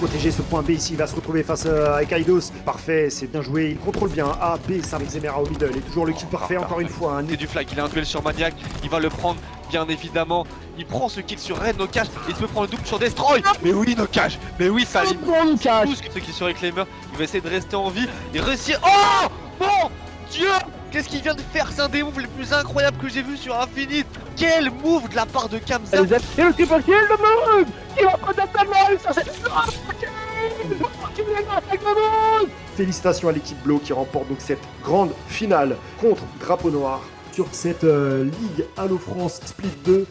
protéger ce point B ici. Il va se retrouver face euh, à Kaidos. Parfait, c'est bien joué. Il contrôle bien A, B, ça avec Zemera au middle. Et toujours le kill parfait, encore une fois. hein. Et du flag, il a un duel sur Maniac, il va le prendre bien évidemment. Il prend ce kill sur Red, Nokage, il se prend le double sur Destroy. Mais oui, Nokage, mais oui, Salim. Bon, cache Tous ceux qui sont avec Claimer, il va essayer de rester en vie et réussir. Oh Mon Dieu Qu'est-ce qu'il vient de faire? C'est un des moves les plus incroyables que j'ai vu sur Infinite Quel move de la part de Kamza Et le triple kill de Moon Qui va prendre la balle sur cette... Félicitations à l'équipe Blo qui remporte donc cette grande finale contre Drapeau Noir sur cette euh, Ligue Halo France Split 2.